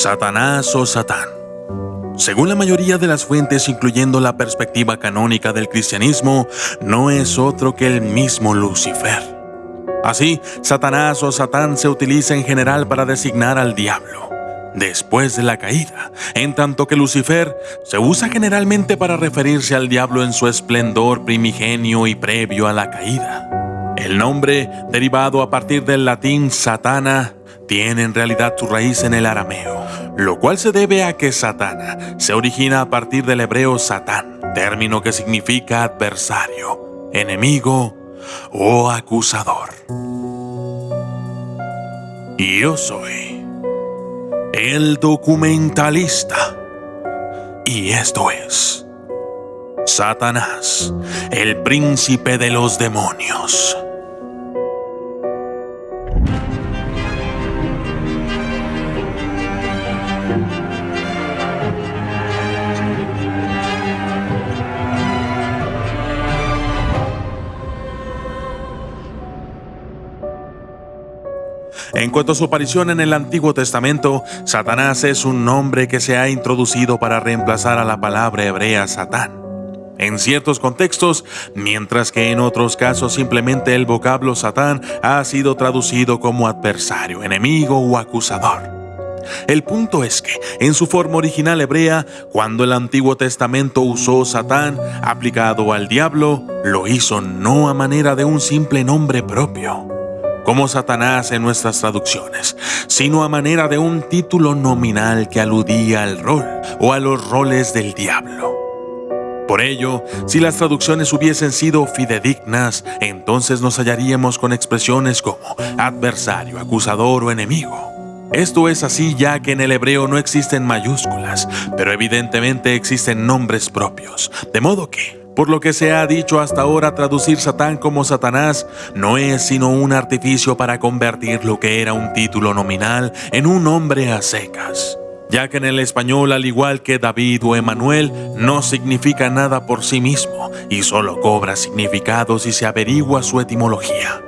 Satanás o Satán. Según la mayoría de las fuentes, incluyendo la perspectiva canónica del cristianismo, no es otro que el mismo Lucifer. Así, Satanás o Satán se utiliza en general para designar al diablo después de la caída, en tanto que Lucifer se usa generalmente para referirse al diablo en su esplendor primigenio y previo a la caída. El nombre, derivado a partir del latín satana, tiene en realidad su raíz en el arameo, lo cual se debe a que Satana se origina a partir del hebreo Satán, término que significa adversario, enemigo o acusador. Y yo soy el documentalista. Y esto es Satanás, el príncipe de los demonios. En cuanto a su aparición en el Antiguo Testamento, Satanás es un nombre que se ha introducido para reemplazar a la palabra hebrea Satán. En ciertos contextos, mientras que en otros casos simplemente el vocablo Satán ha sido traducido como adversario, enemigo o acusador. El punto es que, en su forma original hebrea, cuando el Antiguo Testamento usó Satán aplicado al diablo, lo hizo no a manera de un simple nombre propio, como Satanás en nuestras traducciones, sino a manera de un título nominal que aludía al rol o a los roles del diablo. Por ello, si las traducciones hubiesen sido fidedignas, entonces nos hallaríamos con expresiones como adversario, acusador o enemigo. Esto es así ya que en el hebreo no existen mayúsculas, pero evidentemente existen nombres propios, de modo que por lo que se ha dicho hasta ahora, traducir Satán como Satanás no es sino un artificio para convertir lo que era un título nominal en un nombre a secas. Ya que en el español, al igual que David o Emanuel, no significa nada por sí mismo y solo cobra significado si se averigua su etimología.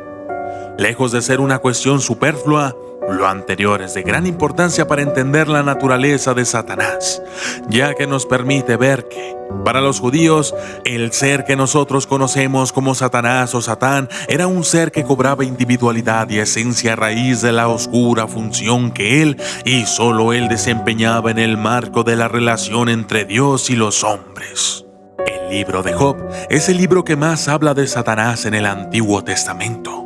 Lejos de ser una cuestión superflua, lo anterior es de gran importancia para entender la naturaleza de Satanás, ya que nos permite ver que, para los judíos, el ser que nosotros conocemos como Satanás o Satán era un ser que cobraba individualidad y esencia a raíz de la oscura función que él y solo él desempeñaba en el marco de la relación entre Dios y los hombres. El libro de Job es el libro que más habla de Satanás en el Antiguo Testamento.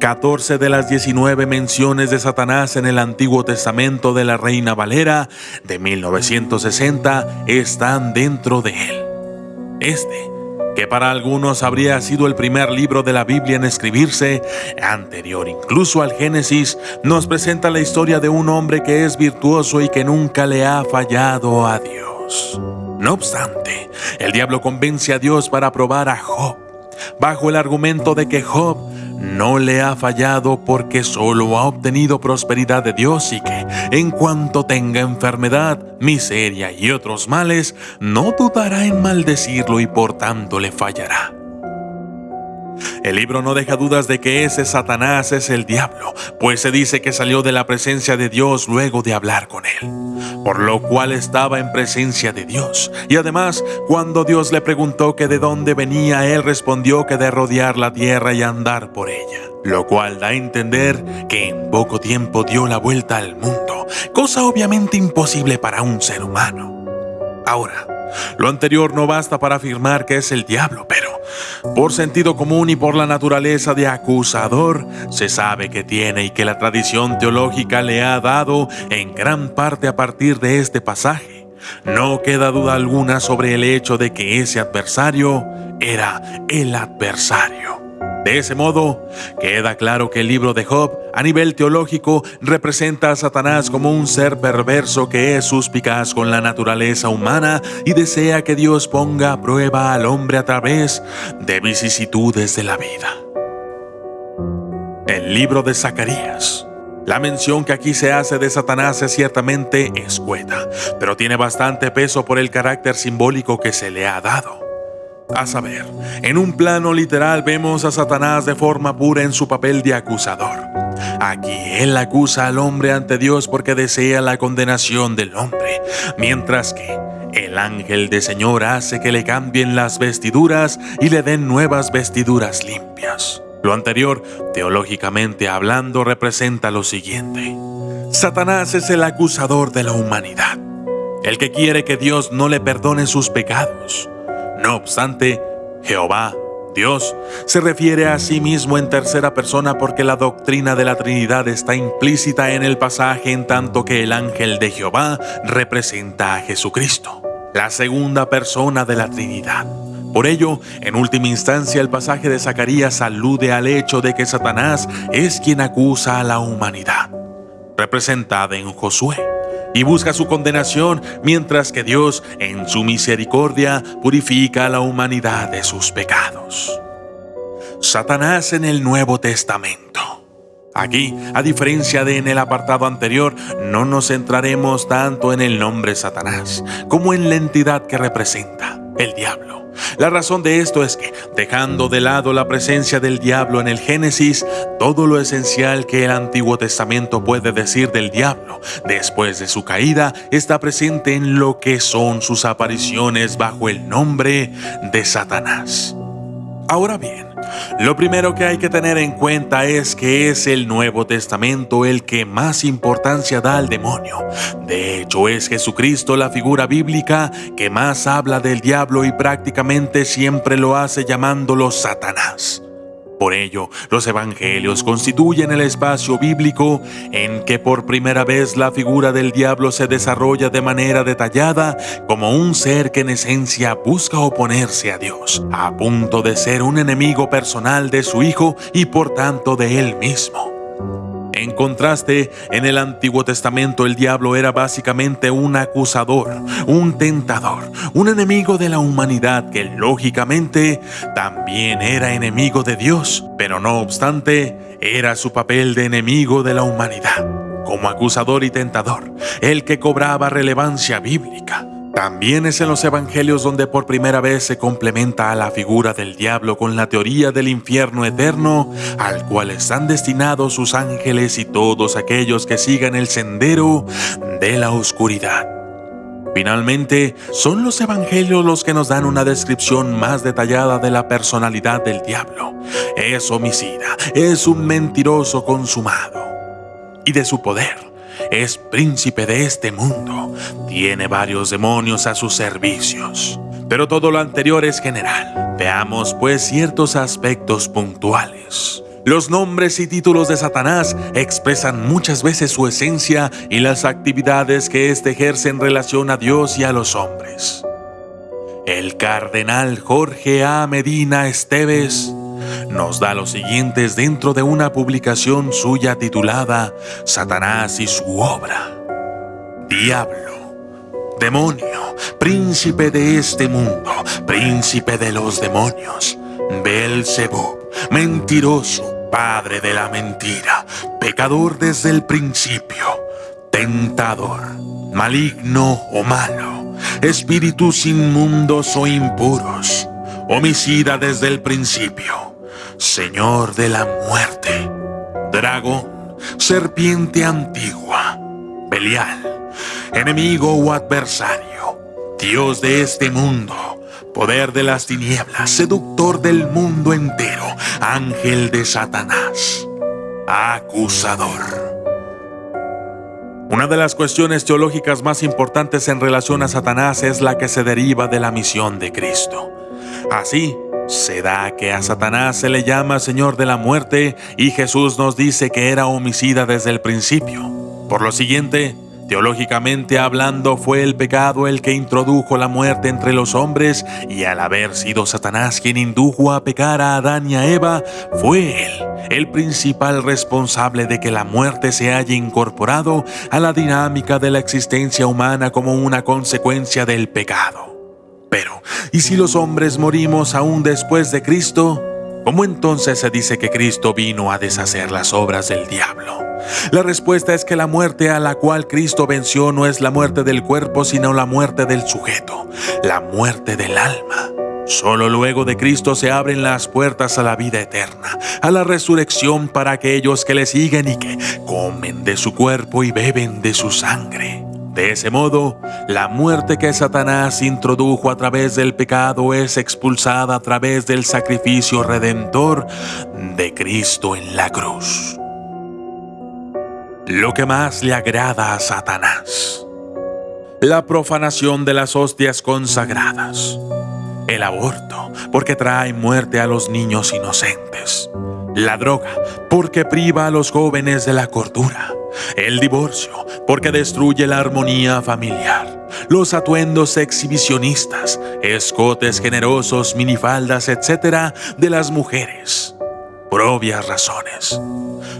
14 de las 19 menciones de Satanás en el Antiguo Testamento de la Reina Valera de 1960 están dentro de él. Este, que para algunos habría sido el primer libro de la Biblia en escribirse, anterior incluso al Génesis, nos presenta la historia de un hombre que es virtuoso y que nunca le ha fallado a Dios. No obstante, el diablo convence a Dios para probar a Job, bajo el argumento de que Job no le ha fallado porque solo ha obtenido prosperidad de Dios y que, en cuanto tenga enfermedad, miseria y otros males, no dudará en maldecirlo y por tanto le fallará. El libro no deja dudas de que ese Satanás es el diablo, pues se dice que salió de la presencia de Dios luego de hablar con él, por lo cual estaba en presencia de Dios. Y además, cuando Dios le preguntó que de dónde venía, él respondió que de rodear la tierra y andar por ella, lo cual da a entender que en poco tiempo dio la vuelta al mundo, cosa obviamente imposible para un ser humano. Ahora, lo anterior no basta para afirmar que es el diablo, pero por sentido común y por la naturaleza de acusador, se sabe que tiene y que la tradición teológica le ha dado en gran parte a partir de este pasaje. No queda duda alguna sobre el hecho de que ese adversario era el adversario. De ese modo, queda claro que el libro de Job, a nivel teológico, representa a Satanás como un ser perverso que es suspicaz con la naturaleza humana y desea que Dios ponga a prueba al hombre a través de vicisitudes de la vida. El libro de Zacarías. La mención que aquí se hace de Satanás es ciertamente escueta, pero tiene bastante peso por el carácter simbólico que se le ha dado. A saber, en un plano literal vemos a Satanás de forma pura en su papel de acusador. Aquí él acusa al hombre ante Dios porque desea la condenación del hombre, mientras que el ángel de Señor hace que le cambien las vestiduras y le den nuevas vestiduras limpias. Lo anterior, teológicamente hablando, representa lo siguiente. Satanás es el acusador de la humanidad, el que quiere que Dios no le perdone sus pecados. No obstante, Jehová, Dios, se refiere a sí mismo en tercera persona porque la doctrina de la Trinidad está implícita en el pasaje en tanto que el ángel de Jehová representa a Jesucristo, la segunda persona de la Trinidad. Por ello, en última instancia, el pasaje de Zacarías alude al hecho de que Satanás es quien acusa a la humanidad, representada en Josué y busca su condenación, mientras que Dios, en su misericordia, purifica a la humanidad de sus pecados. Satanás en el Nuevo Testamento. Aquí, a diferencia de en el apartado anterior, no nos centraremos tanto en el nombre Satanás como en la entidad que representa, el diablo. La razón de esto es que, dejando de lado la presencia del diablo en el Génesis, todo lo esencial que el Antiguo Testamento puede decir del diablo después de su caída está presente en lo que son sus apariciones bajo el nombre de Satanás. Ahora bien, lo primero que hay que tener en cuenta es que es el Nuevo Testamento el que más importancia da al demonio. De hecho, es Jesucristo la figura bíblica que más habla del diablo y prácticamente siempre lo hace llamándolo Satanás. Por ello, los evangelios constituyen el espacio bíblico en que por primera vez la figura del diablo se desarrolla de manera detallada como un ser que en esencia busca oponerse a Dios, a punto de ser un enemigo personal de su Hijo y por tanto de él mismo. En contraste, en el Antiguo Testamento el diablo era básicamente un acusador, un tentador, un enemigo de la humanidad que lógicamente también era enemigo de Dios, pero no obstante era su papel de enemigo de la humanidad, como acusador y tentador, el que cobraba relevancia bíblica. También es en los evangelios donde por primera vez se complementa a la figura del diablo con la teoría del infierno eterno, al cual están destinados sus ángeles y todos aquellos que sigan el sendero de la oscuridad. Finalmente, son los evangelios los que nos dan una descripción más detallada de la personalidad del diablo. Es homicida, es un mentiroso consumado. Y de su poder es príncipe de este mundo, tiene varios demonios a sus servicios. Pero todo lo anterior es general. Veamos pues ciertos aspectos puntuales. Los nombres y títulos de Satanás expresan muchas veces su esencia y las actividades que éste ejerce en relación a Dios y a los hombres. El cardenal Jorge A. Medina Esteves nos da los siguientes dentro de una publicación suya titulada Satanás y su obra. Diablo, demonio, príncipe de este mundo, príncipe de los demonios, Belzebub, mentiroso, padre de la mentira, pecador desde el principio, tentador, maligno o malo, espíritus inmundos o impuros, homicida desde el principio Señor de la muerte, dragón, serpiente antigua, Belial, enemigo o adversario, Dios de este mundo, poder de las tinieblas, seductor del mundo entero, ángel de Satanás, acusador. Una de las cuestiones teológicas más importantes en relación a Satanás es la que se deriva de la misión de Cristo. Así, se da que a Satanás se le llama Señor de la muerte y Jesús nos dice que era homicida desde el principio. Por lo siguiente, teológicamente hablando, fue el pecado el que introdujo la muerte entre los hombres y al haber sido Satanás quien indujo a pecar a Adán y a Eva, fue él el principal responsable de que la muerte se haya incorporado a la dinámica de la existencia humana como una consecuencia del pecado. Pero, ¿y si los hombres morimos aún después de Cristo? ¿Cómo entonces se dice que Cristo vino a deshacer las obras del diablo? La respuesta es que la muerte a la cual Cristo venció no es la muerte del cuerpo, sino la muerte del sujeto, la muerte del alma. Solo luego de Cristo se abren las puertas a la vida eterna, a la resurrección para aquellos que le siguen y que comen de su cuerpo y beben de su sangre. De ese modo, la muerte que Satanás introdujo a través del pecado es expulsada a través del sacrificio redentor de Cristo en la cruz. Lo que más le agrada a Satanás. La profanación de las hostias consagradas el aborto, porque trae muerte a los niños inocentes. La droga, porque priva a los jóvenes de la cordura. El divorcio, porque destruye la armonía familiar. Los atuendos exhibicionistas, escotes generosos, minifaldas, etc. de las mujeres. Por obvias razones.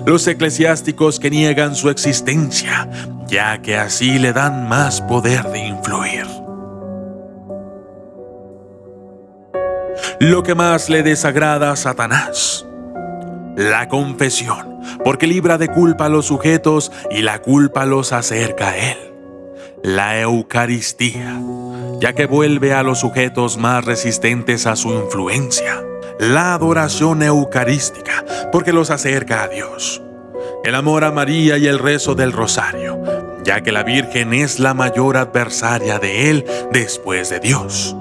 Los eclesiásticos que niegan su existencia, ya que así le dan más poder de influir. lo que más le desagrada a Satanás. La confesión, porque libra de culpa a los sujetos y la culpa los acerca a Él. La Eucaristía, ya que vuelve a los sujetos más resistentes a su influencia. La adoración eucarística, porque los acerca a Dios. El amor a María y el rezo del rosario, ya que la Virgen es la mayor adversaria de Él después de Dios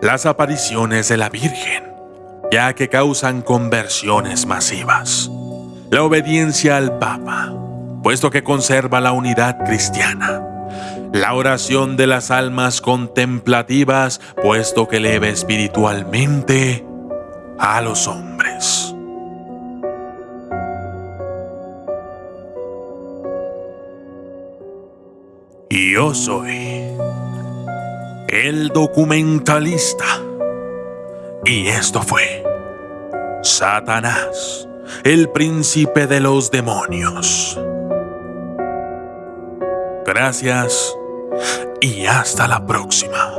las apariciones de la Virgen, ya que causan conversiones masivas. La obediencia al Papa, puesto que conserva la unidad cristiana. La oración de las almas contemplativas, puesto que eleva espiritualmente a los hombres. Yo soy el documentalista. Y esto fue Satanás, el príncipe de los demonios. Gracias y hasta la próxima.